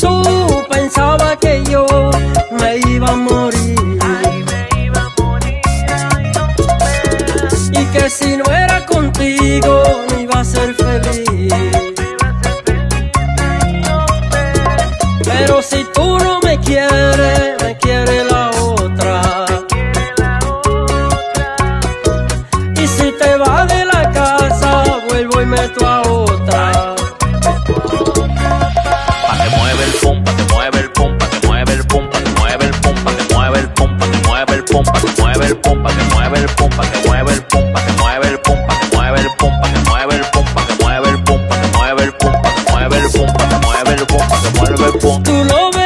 tú pensaba que yo me iba a morir. Ay, me iba a morir, ay, hombre. Y que si no era contigo no iba a ser feliz. Me iba a ser feliz, ay, hombre. Pero si tú no me quieres, me quiere la otra. Quiere la otra. Y si te vas de la casa, vuelvo y meto a otra. Mueve el pum, pa' que mueve el pum, pa' que mueve el pum, pa' que mueve el pum, pa' que mueve el pum, pa' que mueve el pum, pa' que mueve el pum, pa' que mueve el pum, pa' que mueve el pum, pa' que mueve el pum, pa' que mueve el pum, pa' que mueve el ves